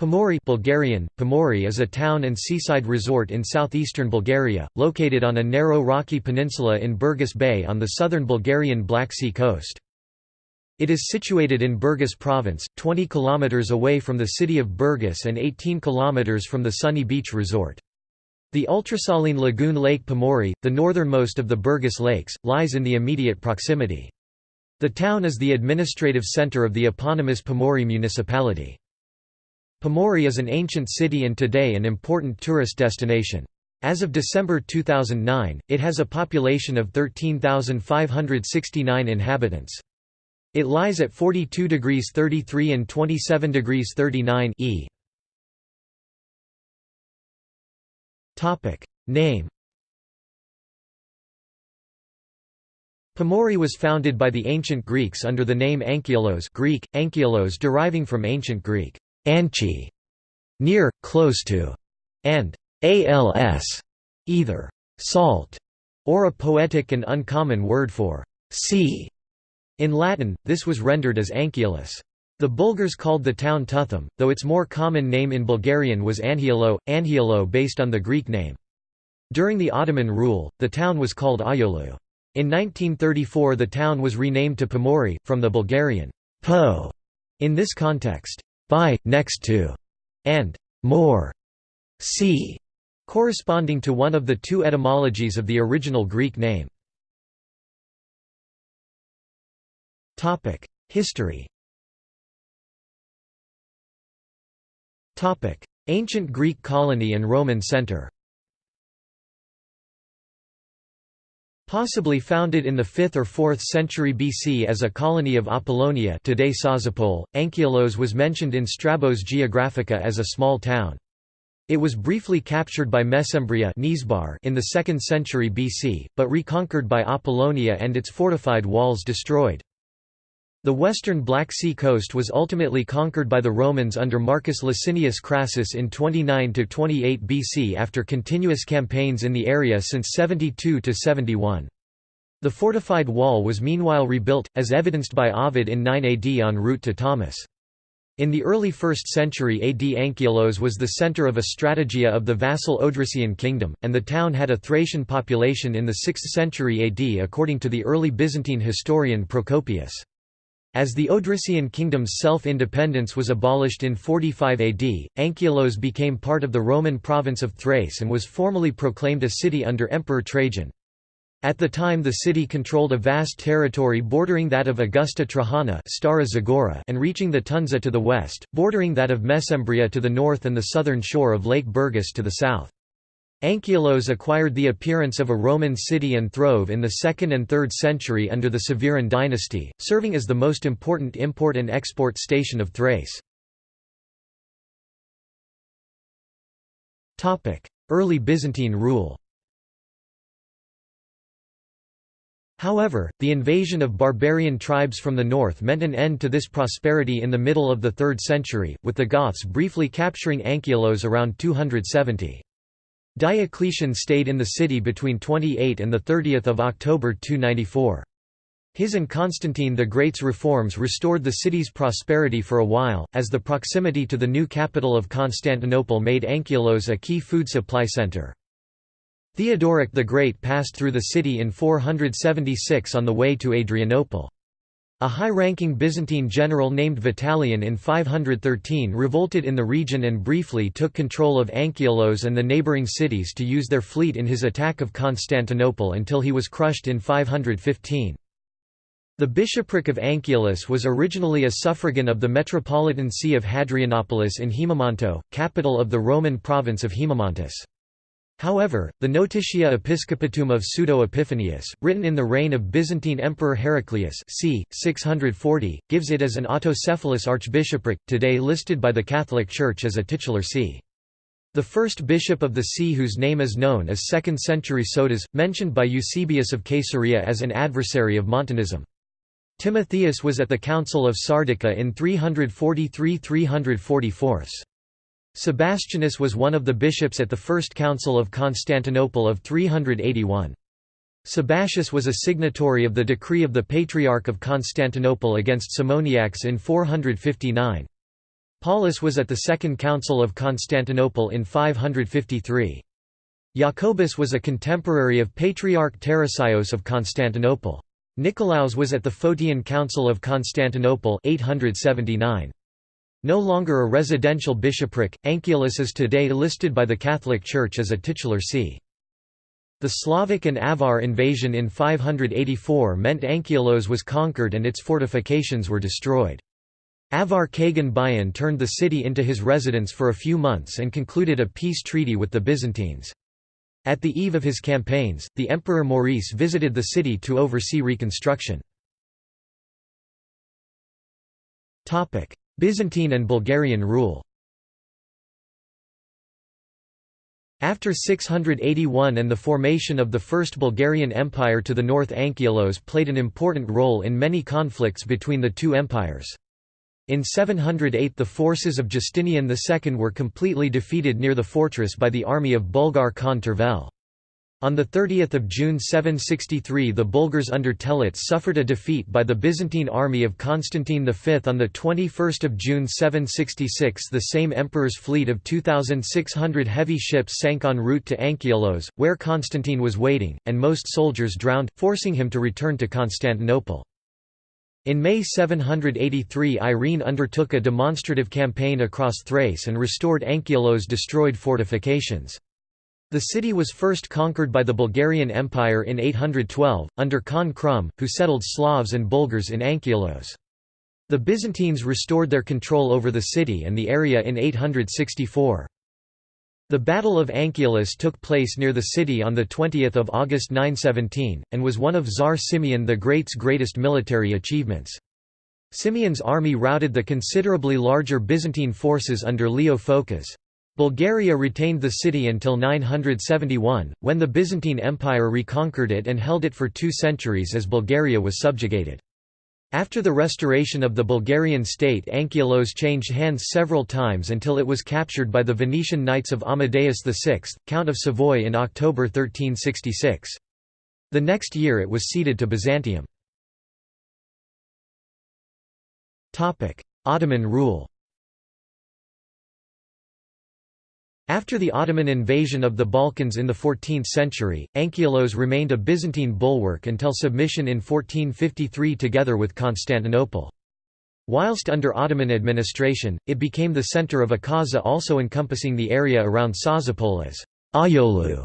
Pomorje Bulgarian, Pomorje is a town and seaside resort in southeastern Bulgaria, located on a narrow rocky peninsula in Burgas Bay on the southern Bulgarian Black Sea coast. It is situated in Burgas province, 20 km away from the city of Burgas and 18 km from the Sunny Beach resort. The ultrasaline lagoon Lake Pomori, the northernmost of the Burgas lakes, lies in the immediate proximity. The town is the administrative centre of the eponymous Pomori municipality. Pomorje is an ancient city and today an important tourist destination. As of December 2009, it has a population of 13,569 inhabitants. It lies at 42 degrees 33 and 27 degrees 39 E. Name Pomorje was founded by the ancient Greeks under the name Anchialos Greek, Anchialos deriving from ancient Greek Anchi, near, close to, and als, either salt or a poetic and uncommon word for sea. In Latin, this was rendered as Anchialus. The Bulgars called the town Tuthum, though its more common name in Bulgarian was Anhialo, Anhialo based on the Greek name. During the Ottoman rule, the town was called Ahyolu. In 1934 the town was renamed to Pomori, from the Bulgarian po in this context by, next to, and more, sea, corresponding to one of the two etymologies of the original Greek name. History Ancient Greek colony and Roman center Possibly founded in the 5th or 4th century BC as a colony of Apollonia today Sozopol, Anchialos was mentioned in Strabo's Geographica as a small town. It was briefly captured by Mesembria in the 2nd century BC, but reconquered by Apollonia and its fortified walls destroyed. The western Black Sea coast was ultimately conquered by the Romans under Marcus Licinius Crassus in 29–28 BC after continuous campaigns in the area since 72–71. The fortified wall was meanwhile rebuilt, as evidenced by Ovid in 9 AD en route to Tomis. In the early 1st century AD Anchialos was the center of a strategia of the vassal Odrysian kingdom, and the town had a Thracian population in the 6th century AD according to the early Byzantine historian Procopius. As the Odrysian kingdom's self-independence was abolished in 45 AD, Anchialos became part of the Roman province of Thrace and was formally proclaimed a city under Emperor Trajan. At the time the city controlled a vast territory bordering that of Augusta Trajana Stara Zagora and reaching the Tundzha to the west, bordering that of Mesembria to the north and the southern shore of Lake Burgas to the south. Anchialos acquired the appearance of a Roman city and throve in the 2nd and 3rd century under the Severan dynasty, serving as the most important import and export station of Thrace. Early Byzantine rule However, the invasion of barbarian tribes from the north meant an end to this prosperity in the middle of the 3rd century, with the Goths briefly capturing Anchialos around 270. Diocletian stayed in the city between 28 and 30 October 294. His and Constantine the Great's reforms restored the city's prosperity for a while, as the proximity to the new capital of Constantinople made Anchialos a key food supply center. Theodoric the Great passed through the city in 476 on the way to Adrianople. A high-ranking Byzantine general named Vitalian in 513 revolted in the region and briefly took control of Anchialos and the neighbouring cities to use their fleet in his attack of Constantinople until he was crushed in 515. The bishopric of Anchialos was originally a suffragan of the metropolitan see of Hadrianopolis in Haemimonto, capital of the Roman province of Haemimontus. However, the Notitia Episcopatum of Pseudo-Epiphanius, written in the reign of Byzantine Emperor Heraclius c. 640, gives it as an autocephalous archbishopric, today listed by the Catholic Church as a titular see. The first bishop of the see whose name is known as 2nd century Sotas, mentioned by Eusebius of Caesarea as an adversary of Montanism. Timotheus was at the Council of Sardica in 343–344. Sebastianus was one of the bishops at the First Council of Constantinople of 381. Sabatius was a signatory of the decree of the Patriarch of Constantinople against Simoniacs in 459. Paulus was at the Second Council of Constantinople in 553. Jacobus was a contemporary of Patriarch Tarasios of Constantinople. Nicolaus was at the Photian Council of Constantinople 879. No longer a residential bishopric, Anchialus is today listed by the Catholic Church as a titular see. The Slavic and Avar invasion in 584 meant Anchialos was conquered and its fortifications were destroyed. Avar Kagan Bayan turned the city into his residence for a few months and concluded a peace treaty with the Byzantines. At the eve of his campaigns, the Emperor Maurice visited the city to oversee reconstruction. Byzantine and Bulgarian rule After 681 and the formation of the First Bulgarian Empire to the north Anchialos played an important role in many conflicts between the two empires. In 708 the forces of Justinian II were completely defeated near the fortress by the army of Bulgar Khan Tervel. On 30 June 763 the Bulgars under Telets suffered a defeat by the Byzantine army of Constantine V. On 21 June 766 the same emperor's fleet of 2,600 heavy ships sank en route to Anchialos, where Constantine was waiting, and most soldiers drowned, forcing him to return to Constantinople. In May 783 Irene undertook a demonstrative campaign across Thrace and restored Anchialos' destroyed fortifications. The city was first conquered by the Bulgarian Empire in 812, under Khan Krum, who settled Slavs and Bulgars in Anchialos. The Byzantines restored their control over the city and the area in 864. The Battle of Anchialus took place near the city on 20 August 917, and was one of Tsar Simeon the Great's greatest military achievements. Simeon's army routed the considerably larger Byzantine forces under Leo Phocas. Bulgaria retained the city until 971, when the Byzantine Empire reconquered it and held it for two centuries as Bulgaria was subjugated. After the restoration of the Bulgarian state Anchialos changed hands several times until it was captured by the Venetian Knights of Amadeus VI, Count of Savoy in October 1366. The next year it was ceded to Byzantium. Ottoman rule After the Ottoman invasion of the Balkans in the 14th century, Anchialos remained a Byzantine bulwark until submission in 1453 together with Constantinople. Whilst under Ottoman administration, it became the centre of a Kaza also encompassing the area around Sozopol as Ahyolu.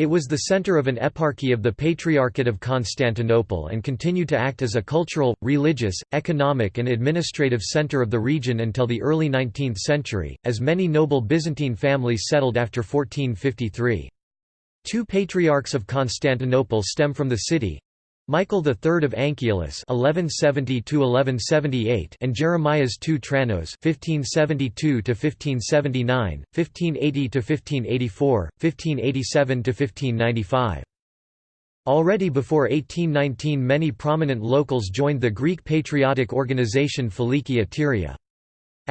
It was the center of an eparchy of the Patriarchate of Constantinople and continued to act as a cultural, religious, economic and administrative center of the region until the early 19th century, as many noble Byzantine families settled after 1453. Two patriarchs of Constantinople stem from the city, Michael III of Anchialus (1170–1178) and Jeremias II Tranos (1572–1579, 1580–1584, 1587–1595). Already before 1819 many prominent locals joined the Greek patriotic organization Filiki Eteria.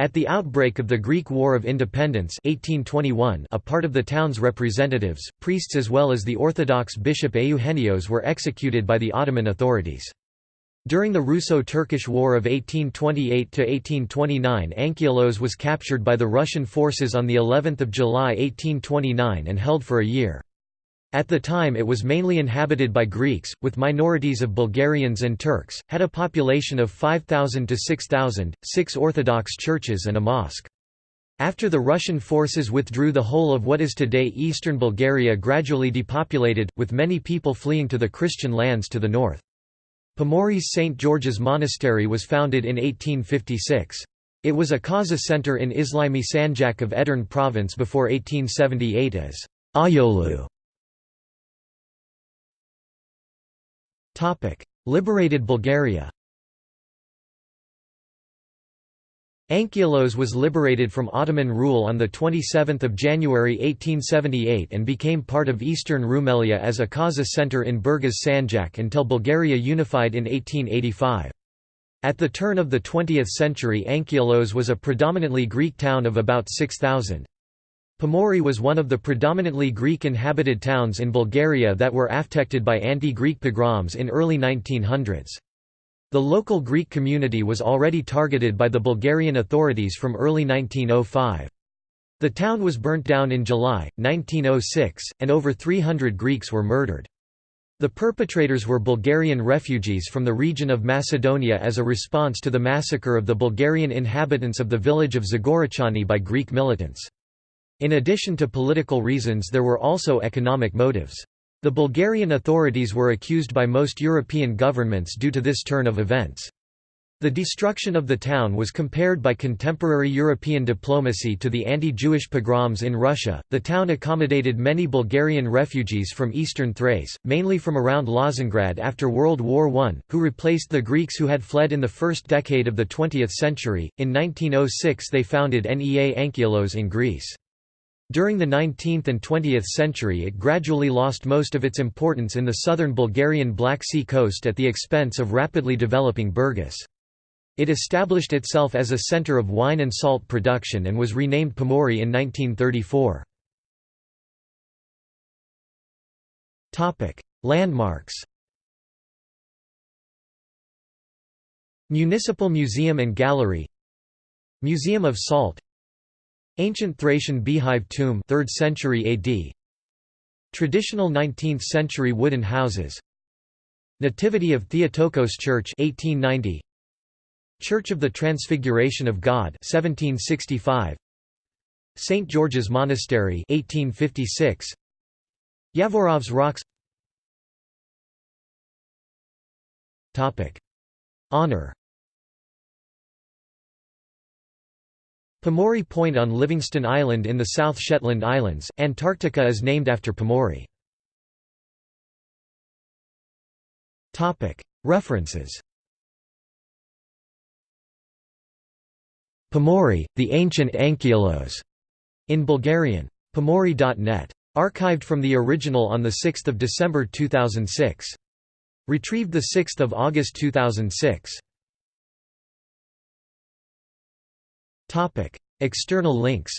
At the outbreak of the Greek War of Independence 1821, a part of the town's representatives, priests as well as the Orthodox bishop Eugenios were executed by the Ottoman authorities. During the Russo-Turkish War of 1828–1829 Anchialos was captured by the Russian forces on of July 1829 and held for a year. At the time it was mainly inhabited by Greeks, with minorities of Bulgarians and Turks, had a population of 5,000 to 6,000, six Orthodox churches and a mosque. After the Russian forces withdrew the whole of what is today eastern Bulgaria gradually depopulated, with many people fleeing to the Christian lands to the north. Pomoris St. George's Monastery was founded in 1856. It was a Kaza center in Islami Sanjak of Edirne province before 1878 as Ahyolu. Liberated Bulgaria Anchialos was liberated from Ottoman rule on the 27 January 1878 and became part of eastern Rumelia as a Kaza center in Burgas Sanjak until Bulgaria unified in 1885. At the turn of the 20th century Anchialos was a predominantly Greek town of about 6,000. Pomori was one of the predominantly Greek-inhabited towns in Bulgaria that were affected by anti-Greek pogroms in early 1900s. The local Greek community was already targeted by the Bulgarian authorities from early 1905. The town was burnt down in July, 1906, and over 300 Greeks were murdered. The perpetrators were Bulgarian refugees from the region of Macedonia as a response to the massacre of the Bulgarian inhabitants of the village of Zagorachani by Greek militants. In addition to political reasons there were also economic motives. The Bulgarian authorities were accused by most European governments due to this turn of events. The destruction of the town was compared by contemporary European diplomacy to the anti-Jewish pogroms in Russia. The town accommodated many Bulgarian refugees from eastern Thrace, mainly from around Lozengrad after World War I, who replaced the Greeks who had fled in the first decade of the 20th century. In 1906 they founded Nea Anchialos in Greece. During the 19th and 20th century it gradually lost most of its importance in the southern Bulgarian Black Sea coast at the expense of rapidly developing Burgas. It established itself as a center of wine and salt production and was renamed Pomorye in 1934. Landmarks Municipal Museum and Gallery Museum of Salt Ancient Thracian beehive tomb 3rd century AD Traditional 19th century wooden houses. Nativity of Theotokos Church 1890 Church of the Transfiguration of God 1765 St George's Monastery 1856 Yavorov's Rocks. Topic. Honor Pomorye Point on Livingston Island in the South Shetland Islands, Antarctica is named after Pomorye. References Pomorye, the ancient Anchialos, in Bulgarian. Pomorye.net. Archived from the original on 6 December 2006. Retrieved 6 August 2006. External links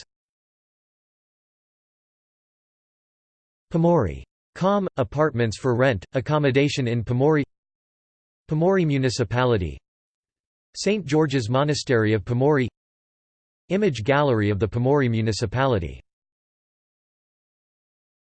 Pomorye. Com. Apartments for rent, accommodation in Pomorye Pomorye Municipality St. George's Monastery of Pomorye Image gallery of the Pomorye municipality